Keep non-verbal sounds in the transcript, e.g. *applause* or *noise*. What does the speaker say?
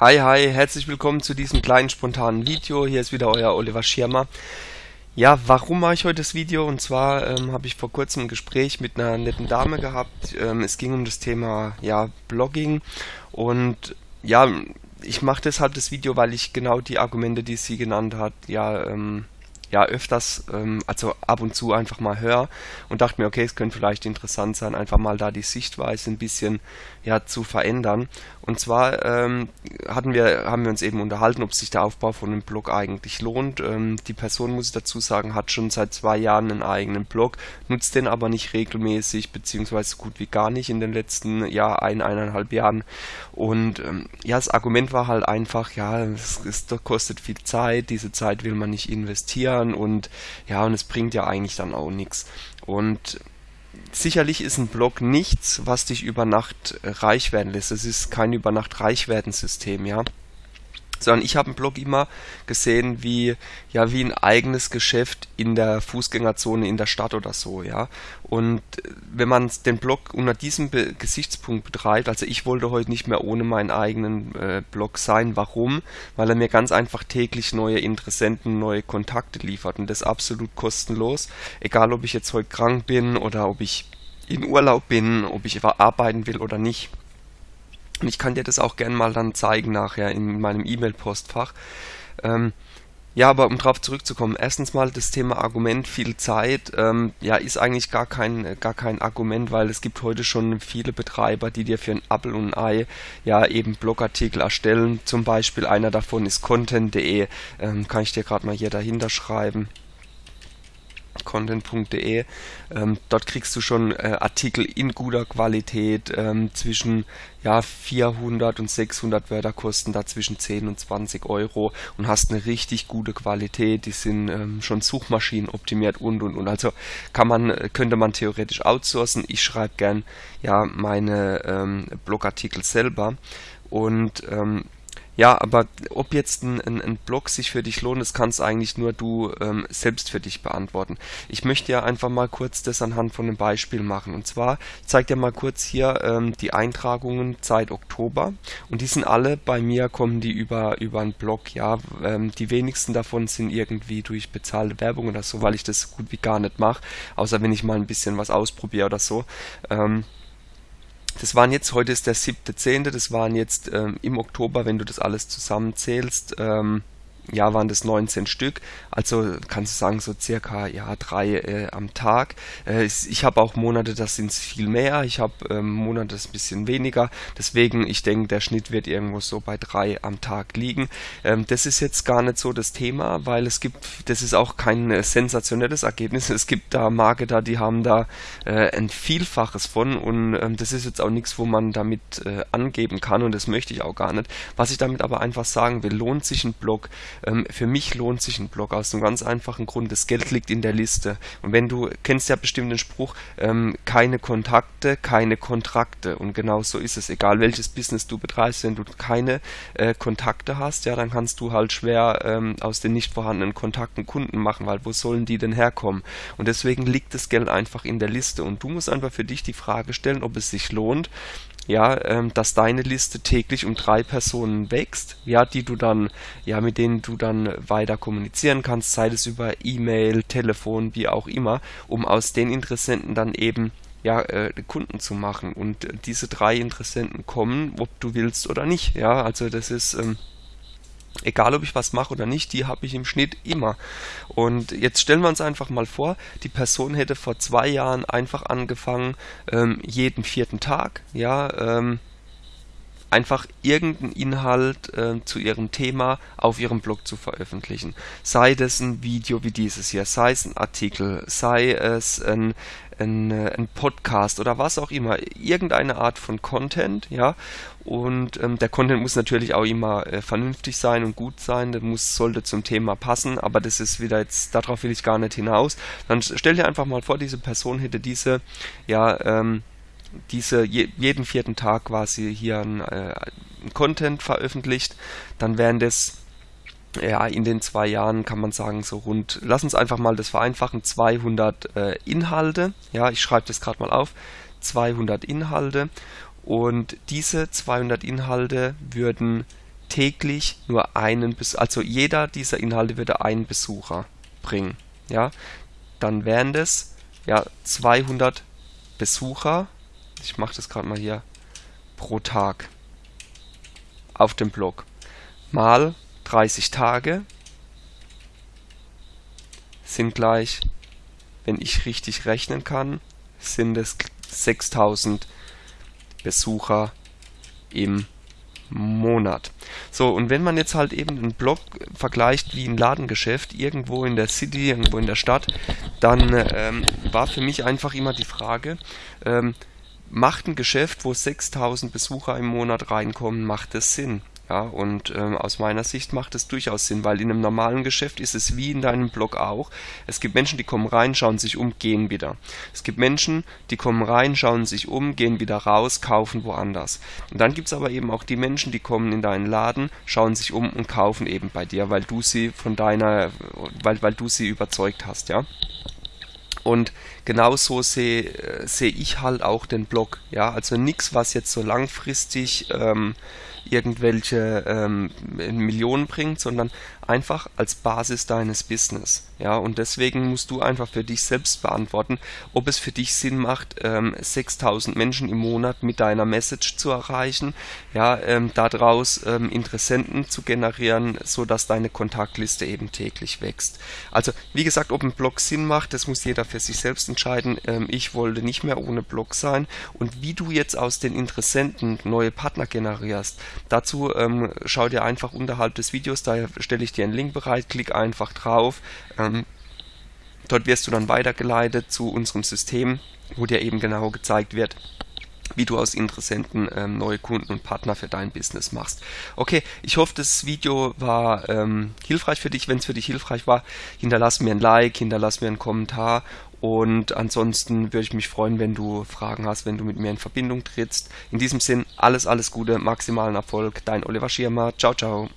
Hi, hi, herzlich willkommen zu diesem kleinen spontanen Video. Hier ist wieder euer Oliver Schirmer. Ja, warum mache ich heute das Video? Und zwar ähm, habe ich vor kurzem ein Gespräch mit einer netten Dame gehabt. Ähm, es ging um das Thema ja, Blogging und ja, ich mache deshalb das Video, weil ich genau die Argumente, die sie genannt hat, ja, ähm, ja öfters, ähm, also ab und zu einfach mal höre und dachte mir, okay, es könnte vielleicht interessant sein, einfach mal da die Sichtweise ein bisschen ja zu verändern. Und zwar ähm, hatten wir, haben wir uns eben unterhalten, ob sich der Aufbau von einem Blog eigentlich lohnt. Ähm, die Person, muss ich dazu sagen, hat schon seit zwei Jahren einen eigenen Blog, nutzt den aber nicht regelmäßig, beziehungsweise gut wie gar nicht in den letzten ja, ein, eineinhalb Jahren. Und ähm, ja, das Argument war halt einfach, ja, es, es kostet viel Zeit, diese Zeit will man nicht investieren und ja, und es bringt ja eigentlich dann auch nichts. Und sicherlich ist ein Blog nichts, was dich über Nacht reich werden lässt. Es ist kein über Nacht reich werden System, ja sondern ich habe einen Blog immer gesehen wie ja wie ein eigenes Geschäft in der Fußgängerzone in der Stadt oder so ja. Und wenn man den Blog unter diesem Be Gesichtspunkt betreibt also ich wollte heute nicht mehr ohne meinen eigenen äh, Blog sein. Warum? Weil er mir ganz einfach täglich neue Interessenten neue Kontakte liefert und das absolut kostenlos. Egal ob ich jetzt heute krank bin oder ob ich in Urlaub bin ob ich arbeiten will oder nicht und ich kann dir das auch gern mal dann zeigen nachher in meinem E-Mail-Postfach. Ähm, ja, aber um darauf zurückzukommen, erstens mal das Thema Argument, viel Zeit, ähm, ja, ist eigentlich gar kein, gar kein Argument, weil es gibt heute schon viele Betreiber, die dir für ein Apple und ein Ei ja eben Blogartikel erstellen. Zum Beispiel einer davon ist content.de, ähm, kann ich dir gerade mal hier dahinter schreiben content.de. Ähm, dort kriegst du schon äh, Artikel in guter Qualität ähm, zwischen ja, 400 und 600 Wörter kosten da zwischen 10 und 20 Euro und hast eine richtig gute Qualität. Die sind ähm, schon Suchmaschinen optimiert und und und. Also kann man könnte man theoretisch outsourcen. Ich schreibe gern ja meine ähm, Blogartikel selber und ähm, ja, aber ob jetzt ein, ein, ein Blog sich für dich lohnt, das kannst eigentlich nur du ähm, selbst für dich beantworten. Ich möchte ja einfach mal kurz das anhand von einem Beispiel machen. Und zwar zeigt dir mal kurz hier ähm, die Eintragungen seit Oktober. Und die sind alle bei mir, kommen die über, über einen Blog. Ja, ähm, die wenigsten davon sind irgendwie durch bezahlte Werbung oder so, weil ich das gut wie gar nicht mache. Außer wenn ich mal ein bisschen was ausprobiere oder so. Ähm, das waren jetzt, heute ist der 7.10., das waren jetzt ähm, im Oktober, wenn du das alles zusammenzählst, ähm, ja, waren das 19 Stück, also kannst du sagen so circa ja drei äh, am Tag. Äh, ich habe auch Monate, das sind viel mehr, ich habe ähm, Monate, das ein bisschen weniger, deswegen ich denke, der Schnitt wird irgendwo so bei drei am Tag liegen. Ähm, das ist jetzt gar nicht so das Thema, weil es gibt, das ist auch kein äh, sensationelles Ergebnis, *laughs* es gibt da Marketer, die haben da äh, ein Vielfaches von und ähm, das ist jetzt auch nichts, wo man damit äh, angeben kann und das möchte ich auch gar nicht. Was ich damit aber einfach sagen will, lohnt sich ein Blog ähm, für mich lohnt sich ein Blog aus einem ganz einfachen Grund. Das Geld liegt in der Liste. Und wenn du kennst ja bestimmt den Spruch, ähm, keine Kontakte, keine Kontrakte. Und genau so ist es. Egal welches Business du betreibst, wenn du keine äh, Kontakte hast, ja, dann kannst du halt schwer ähm, aus den nicht vorhandenen Kontakten Kunden machen, weil wo sollen die denn herkommen? Und deswegen liegt das Geld einfach in der Liste. Und du musst einfach für dich die Frage stellen, ob es sich lohnt, ja, ähm, dass deine Liste täglich um drei Personen wächst, ja, die du dann, ja, mit denen du dann weiter kommunizieren kannst, sei es über E-Mail, Telefon, wie auch immer, um aus den Interessenten dann eben ja, äh, Kunden zu machen. Und äh, diese drei Interessenten kommen, ob du willst oder nicht. Ja, also das ist ähm, egal ob ich was mache oder nicht, die habe ich im Schnitt immer. Und jetzt stellen wir uns einfach mal vor, die Person hätte vor zwei Jahren einfach angefangen, ähm, jeden vierten Tag, ja, ähm, einfach irgendeinen Inhalt äh, zu ihrem Thema auf ihrem Blog zu veröffentlichen. Sei das ein Video wie dieses hier, sei es ein Artikel, sei es ein, ein, äh, ein Podcast oder was auch immer, irgendeine Art von Content, ja. Und ähm, der Content muss natürlich auch immer äh, vernünftig sein und gut sein, der muss, sollte zum Thema passen, aber das ist wieder jetzt, darauf will ich gar nicht hinaus. Dann stell dir einfach mal vor, diese Person hätte diese, ja, ähm, diese je, jeden vierten Tag quasi hier ein, äh, ein Content veröffentlicht, dann wären das ja, in den zwei Jahren kann man sagen, so rund, lass uns einfach mal das vereinfachen, 200 äh, Inhalte. Ja, ich schreibe das gerade mal auf. 200 Inhalte. Und diese 200 Inhalte würden täglich nur einen, also jeder dieser Inhalte würde einen Besucher bringen, ja, dann wären das ja 200 Besucher, ich mache das gerade mal hier, pro Tag auf dem Blog, mal 30 Tage sind gleich, wenn ich richtig rechnen kann, sind es 6000 Besucher im Monat. So, und wenn man jetzt halt eben einen Blog vergleicht wie ein Ladengeschäft irgendwo in der City, irgendwo in der Stadt, dann ähm, war für mich einfach immer die Frage, ähm, macht ein Geschäft, wo 6000 Besucher im Monat reinkommen, macht es Sinn? Ja, und ähm, aus meiner Sicht macht es durchaus Sinn, weil in einem normalen Geschäft ist es wie in deinem Blog auch. Es gibt Menschen, die kommen rein, schauen sich um, gehen wieder. Es gibt Menschen, die kommen rein, schauen sich um, gehen wieder raus, kaufen woanders. Und dann gibt es aber eben auch die Menschen, die kommen in deinen Laden, schauen sich um und kaufen eben bei dir, weil du sie von deiner, weil, weil du sie überzeugt hast, ja. Und genauso sehe äh, seh ich halt auch den Blog. Ja, also nichts, was jetzt so langfristig ähm, irgendwelche ähm, Millionen bringt, sondern einfach als Basis deines Business. Ja, und deswegen musst du einfach für dich selbst beantworten, ob es für dich Sinn macht, ähm, 6000 Menschen im Monat mit deiner Message zu erreichen, ja, ähm, daraus ähm, Interessenten zu generieren, so dass deine Kontaktliste eben täglich wächst. Also, wie gesagt, ob ein Blog Sinn macht, das muss jeder für sich selbst entscheiden. Ähm, ich wollte nicht mehr ohne Blog sein und wie du jetzt aus den Interessenten neue Partner generierst, dazu ähm, schau dir einfach unterhalb des Videos, da stelle ich dir einen Link bereit, klick einfach drauf. Ähm, dort wirst du dann weitergeleitet zu unserem System, wo dir eben genau gezeigt wird, wie du aus Interessenten ähm, neue Kunden und Partner für dein Business machst. Okay, ich hoffe, das Video war ähm, hilfreich für dich. Wenn es für dich hilfreich war, hinterlass mir ein Like, hinterlass mir einen Kommentar und ansonsten würde ich mich freuen, wenn du Fragen hast, wenn du mit mir in Verbindung trittst. In diesem Sinn, alles, alles Gute, maximalen Erfolg. Dein Oliver Schirmer. Ciao, ciao.